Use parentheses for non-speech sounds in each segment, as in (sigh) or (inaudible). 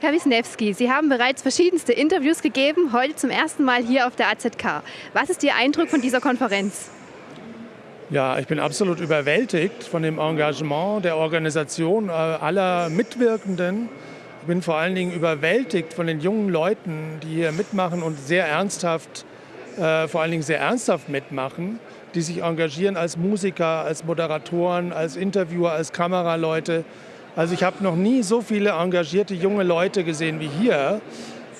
Herr Wisniewski, Sie haben bereits verschiedenste Interviews gegeben, heute zum ersten Mal hier auf der AZK. Was ist Ihr Eindruck von dieser Konferenz? Ja, ich bin absolut überwältigt von dem Engagement der Organisation äh, aller Mitwirkenden. Ich bin vor allen Dingen überwältigt von den jungen Leuten, die hier mitmachen und sehr ernsthaft, äh, vor allen Dingen sehr ernsthaft mitmachen, die sich engagieren als Musiker, als Moderatoren, als Interviewer, als Kameraleute. Also ich habe noch nie so viele engagierte junge Leute gesehen wie hier.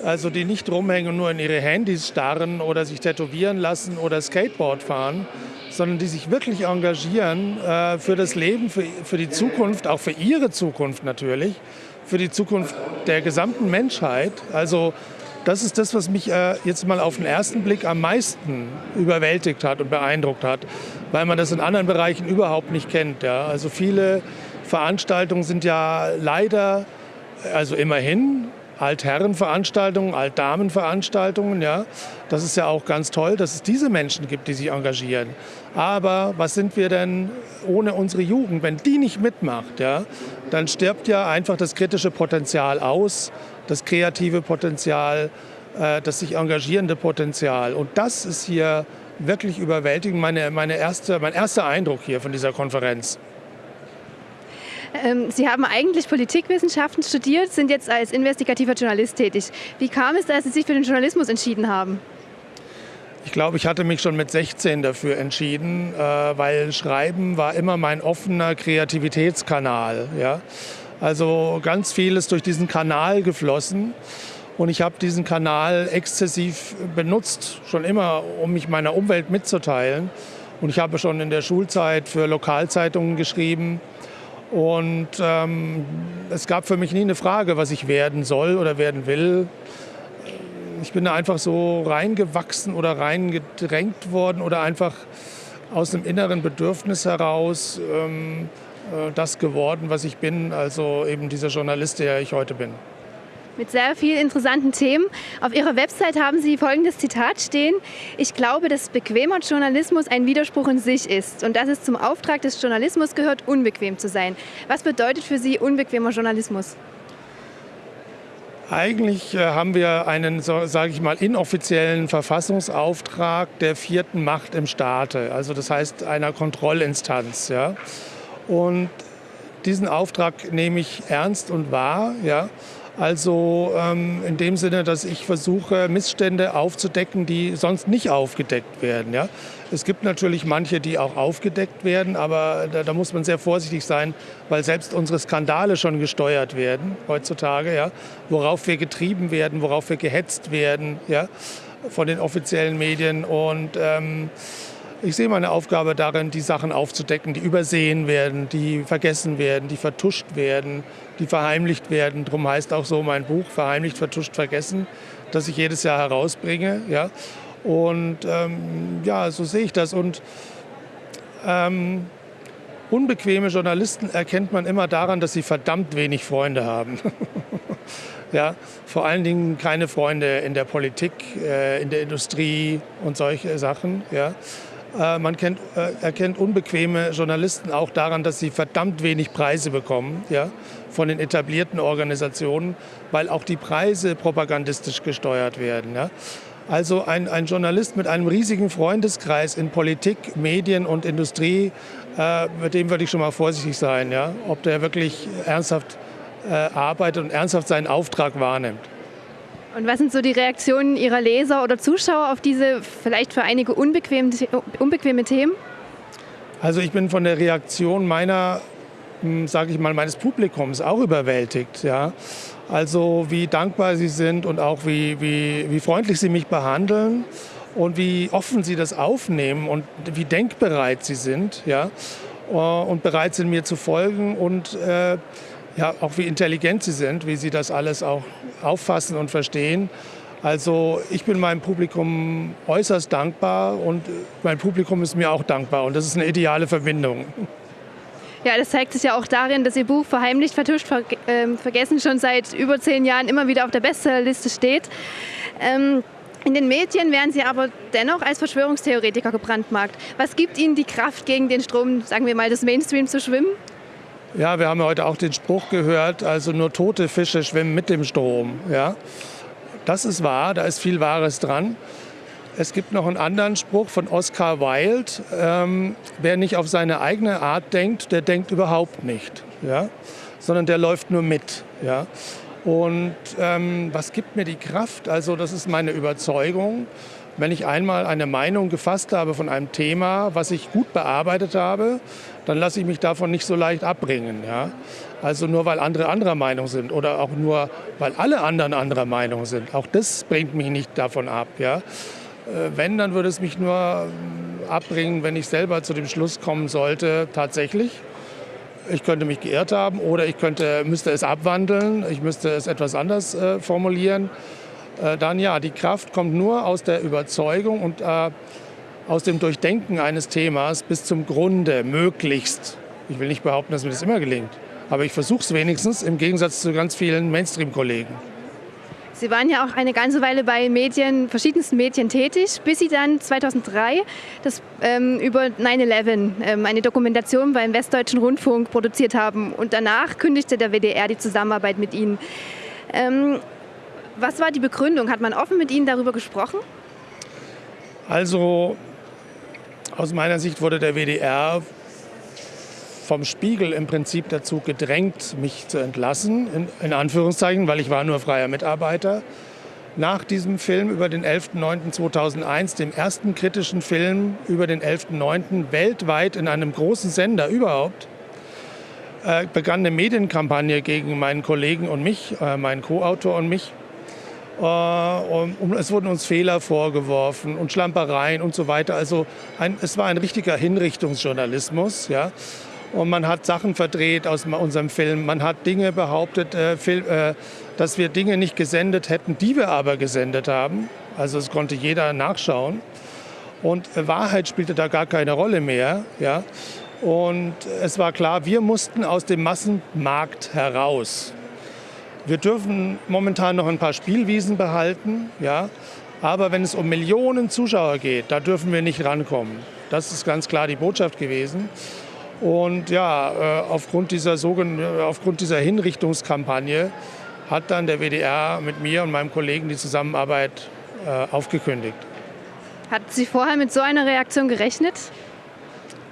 Also die nicht rumhängen und nur in ihre Handys starren oder sich tätowieren lassen oder Skateboard fahren, sondern die sich wirklich engagieren äh, für das Leben, für, für die Zukunft, auch für ihre Zukunft natürlich, für die Zukunft der gesamten Menschheit. Also das ist das, was mich äh, jetzt mal auf den ersten Blick am meisten überwältigt hat und beeindruckt hat, weil man das in anderen Bereichen überhaupt nicht kennt. Ja. Also viele Veranstaltungen sind ja leider, also immerhin, Altherrenveranstaltungen, Altdamenveranstaltungen. Ja. Das ist ja auch ganz toll, dass es diese Menschen gibt, die sich engagieren. Aber was sind wir denn ohne unsere Jugend? Wenn die nicht mitmacht, ja, dann stirbt ja einfach das kritische Potenzial aus, das kreative Potenzial, äh, das sich engagierende Potenzial. Und das ist hier wirklich überwältigend, meine, meine erste, mein erster Eindruck hier von dieser Konferenz. Ähm, Sie haben eigentlich Politikwissenschaften studiert, sind jetzt als investigativer Journalist tätig. Wie kam es, dass Sie sich für den Journalismus entschieden haben? Ich glaube, ich hatte mich schon mit 16 dafür entschieden, äh, weil Schreiben war immer mein offener Kreativitätskanal. Ja? Also ganz viel ist durch diesen Kanal geflossen. Und ich habe diesen Kanal exzessiv benutzt, schon immer, um mich meiner Umwelt mitzuteilen. Und ich habe schon in der Schulzeit für Lokalzeitungen geschrieben. Und ähm, es gab für mich nie eine Frage, was ich werden soll oder werden will. Ich bin da einfach so reingewachsen oder reingedrängt worden oder einfach aus einem inneren Bedürfnis heraus ähm, äh, das geworden, was ich bin, also eben dieser Journalist, der ich heute bin mit sehr vielen interessanten Themen. Auf Ihrer Website haben Sie folgendes Zitat stehen. Ich glaube, dass bequemer Journalismus ein Widerspruch in sich ist und dass es zum Auftrag des Journalismus gehört, unbequem zu sein. Was bedeutet für Sie unbequemer Journalismus? Eigentlich äh, haben wir einen, sage ich mal, inoffiziellen Verfassungsauftrag der vierten Macht im Staate, also das heißt einer Kontrollinstanz. Ja? Und diesen Auftrag nehme ich ernst und wahr. Ja? Also ähm, in dem Sinne, dass ich versuche, Missstände aufzudecken, die sonst nicht aufgedeckt werden. Ja? Es gibt natürlich manche, die auch aufgedeckt werden, aber da, da, muss man sehr vorsichtig sein, weil selbst unsere Skandale schon gesteuert werden heutzutage, ja? worauf wir getrieben werden, worauf wir gehetzt werden ja? von den offiziellen Medien. Und ähm, ich sehe meine Aufgabe darin, die Sachen aufzudecken, die übersehen werden, die vergessen werden, die vertuscht werden, die verheimlicht werden. Darum heißt auch so mein Buch, Verheimlicht, Vertuscht, Vergessen, das ich jedes Jahr herausbringe. Ja? Und ähm, ja, so sehe ich das. Und ähm, unbequeme Journalisten erkennt man immer daran, dass sie verdammt wenig Freunde haben. (laughs) ja, vor allen Dingen keine Freunde in der Politik, äh, in der Industrie und solche Sachen. Ja. Äh, man kennt, äh, erkennt unbequeme Journalisten auch daran, dass sie verdammt wenig Preise bekommen ja, von den etablierten Organisationen, weil auch die Preise propagandistisch gesteuert werden. Ja. Also ein, ein, Journalist mit einem riesigen Freundeskreis in Politik, Medien und Industrie, äh, mit dem würde ich schon mal vorsichtig sein, ja, ob der wirklich ernsthaft äh, arbeitet und ernsthaft seinen Auftrag wahrnimmt. Und was sind so die Reaktionen Ihrer Leser oder Zuschauer auf diese vielleicht für einige unbequeme, unbequeme Themen? Also ich bin von der Reaktion meiner, hm, sage ich mal, meines Publikums auch überwältigt. Ja. Also wie dankbar sie sind und auch wie, wie, wie freundlich sie mich behandeln und wie offen sie das aufnehmen und wie denkbereit sie sind. Ja. Und bereit sind mir zu folgen und äh, ja, auch wie intelligent sie sind, wie sie das alles auch auffassen und verstehen. Also ich bin meinem Publikum äußerst dankbar und mein Publikum ist mir auch dankbar und das ist eine ideale Verbindung. Ja, das zeigt sich ja auch darin, dass Ihr Buch Verheimlicht, Vertuscht, ver äh, Vergessen schon seit über zehn Jahren immer wieder auf der Bestsellerliste steht. Ähm, in den Medien werden Sie aber dennoch als Verschwörungstheoretiker gebrandmarkt. Was gibt Ihnen die Kraft, gegen den Strom, sagen wir mal, des Mainstreams zu schwimmen? Ja, wir haben heute auch den Spruch gehört, also nur tote Fische schwimmen mit dem Strom. Ja? Das ist wahr, da ist viel Wahres dran. Es gibt noch einen anderen Spruch von Oscar Wilde. Ähm, wer nicht auf seine eigene Art denkt, der denkt überhaupt nicht. Ja? Sondern der läuft nur mit. Ja? Und ähm, was gibt mir die Kraft? Also das ist meine Überzeugung. Wenn ich einmal eine Meinung gefasst habe von einem Thema, was ich gut bearbeitet habe, dann lasse ich mich davon nicht so leicht abbringen. Ja? Also nur weil andere anderer Meinung sind oder auch nur weil alle anderen anderer Meinung sind. Auch das bringt mich nicht davon ab. Ja? Äh, wenn, dann würde es mich nur ähm, abbringen, wenn ich selber zu dem Schluss kommen sollte, tatsächlich, ich könnte mich geirrt haben oder ich könnte, müsste es abwandeln, ich müsste es etwas anders äh, formulieren. Äh, dann ja, die Kraft kommt nur aus der Überzeugung und äh, aus dem Durchdenken eines Themas bis zum Grunde, möglichst. Ich will nicht behaupten, dass mir das immer gelingt, aber ich versuche es wenigstens im Gegensatz zu ganz vielen Mainstream-Kollegen. Sie waren ja auch eine ganze Weile bei Medien, verschiedensten Medien tätig, bis Sie dann 2003 das, ähm, über 9-11 ähm, eine Dokumentation beim Westdeutschen Rundfunk produziert haben. Und danach kündigte der WDR die Zusammenarbeit mit Ihnen. Ähm, was war die Begründung? Hat man offen mit Ihnen darüber gesprochen? Also aus meiner Sicht wurde der WDR vom Spiegel im Prinzip dazu gedrängt, mich zu entlassen, in, in, Anführungszeichen, weil ich war nur freier Mitarbeiter. Nach diesem Film über den 11.09.2001, dem ersten kritischen Film über den 11.09. weltweit in einem großen Sender überhaupt, äh, begann eine Medienkampagne gegen meinen Kollegen und mich, äh, meinen Co-Autor und mich. Äh, es wurden uns Fehler vorgeworfen und Schlampereien und so weiter. Also ein, es war ein richtiger Hinrichtungsjournalismus. Ja? Und man hat Sachen verdreht aus unserem Film. Man hat Dinge behauptet, äh, äh, dass wir Dinge nicht gesendet hätten, die wir aber gesendet haben. Also es konnte jeder nachschauen. Und Wahrheit spielte da gar keine Rolle mehr. Ja? Und es war klar, wir mussten aus dem Massenmarkt heraus. Wir dürfen momentan noch ein paar Spielwiesen behalten, ja, aber wenn es um Millionen Zuschauer geht, da dürfen wir nicht rankommen. Das ist ganz klar die Botschaft gewesen. Und ja, äh, aufgrund dieser, äh, aufgrund dieser Hinrichtungskampagne hat dann der WDR mit mir und meinem Kollegen die Zusammenarbeit äh, aufgekündigt. Hat Sie vorher mit so einer Reaktion gerechnet?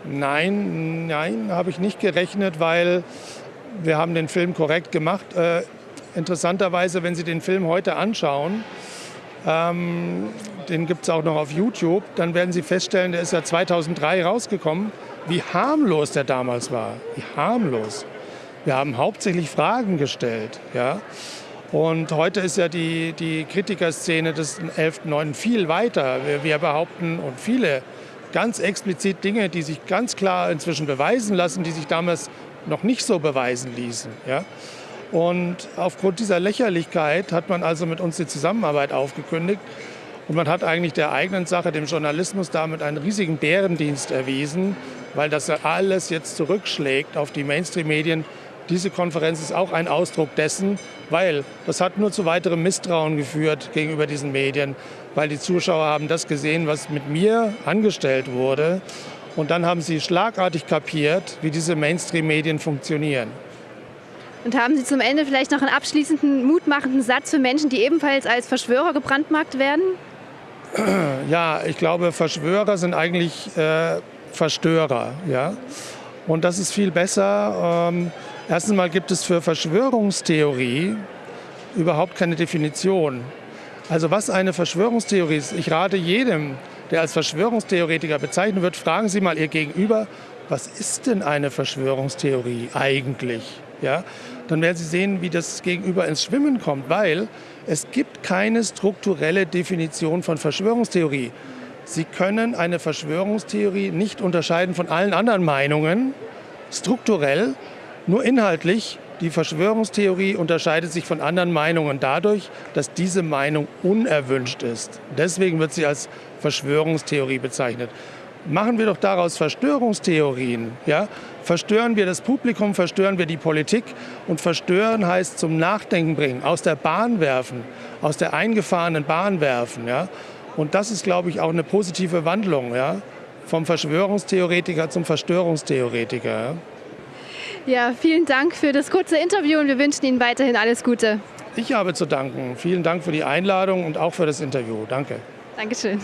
Nein, nein, habe ich nicht gerechnet, weil wir haben den Film korrekt gemacht interessanterweise, wenn Sie den Film heute anschauen, ähm, den gibt es auch noch auf YouTube, dann werden Sie feststellen, der ist ja 2003 rausgekommen, wie harmlos der damals war. Wie harmlos. Wir haben hauptsächlich Fragen gestellt. Ja? Und heute ist ja die, die Kritikerszene des 11.9. viel weiter. Wir, wir behaupten und viele ganz explizit Dinge, die sich ganz klar inzwischen beweisen lassen, die sich damals noch nicht so beweisen ließen. Ja? Und aufgrund dieser Lächerlichkeit hat man also mit uns die Zusammenarbeit aufgekündigt. Und man hat eigentlich der eigenen Sache, dem Journalismus, damit einen riesigen Bärendienst erwiesen, weil das alles jetzt zurückschlägt auf die Mainstream-Medien. Diese Konferenz ist auch ein Ausdruck dessen, weil das hat nur zu weiterem Misstrauen geführt gegenüber diesen Medien, weil die Zuschauer haben das gesehen, was mit mir angestellt wurde. Und dann haben sie schlagartig kapiert, wie diese Mainstream-Medien funktionieren. Und haben Sie zum Ende vielleicht noch einen abschließenden, mutmachenden Satz für Menschen, die ebenfalls als Verschwörer gebrandmarkt werden? (clears throat) Ja, ich glaube, Verschwörer sind eigentlich äh, Verstörer. Ja? Und das ist viel besser. Ähm, erstens mal gibt es für Verschwörungstheorie überhaupt keine Definition. Also was eine Verschwörungstheorie ist, ich rate jedem, der als Verschwörungstheoretiker bezeichnet wird, fragen Sie mal Ihr Gegenüber, was ist denn eine Verschwörungstheorie eigentlich? Ja? Dann werden Sie sehen, wie das Gegenüber ins Schwimmen kommt, weil es gibt keine strukturelle Definition von Verschwörungstheorie. Sie können eine Verschwörungstheorie nicht unterscheiden von allen anderen Meinungen, strukturell, nur inhaltlich. Die Verschwörungstheorie unterscheidet sich von anderen Meinungen dadurch, dass diese Meinung unerwünscht ist. Deswegen wird sie als Verschwörungstheorie bezeichnet machen wir doch daraus Verstörungstheorien. Ja? Verstören wir das Publikum, verstören wir die Politik. Und verstören heißt zum Nachdenken bringen, aus der Bahn werfen, aus der eingefahrenen Bahn werfen. Ja? Und das ist, glaube ich, auch eine positive Wandlung ja? vom Verschwörungstheoretiker zum Verstörungstheoretiker. Ja? Ja, vielen Dank für das kurze Interview und wir wünschen Ihnen weiterhin alles Gute. Ich habe zu danken. Vielen Dank für die Einladung und auch für das Interview. Danke. Dankeschön.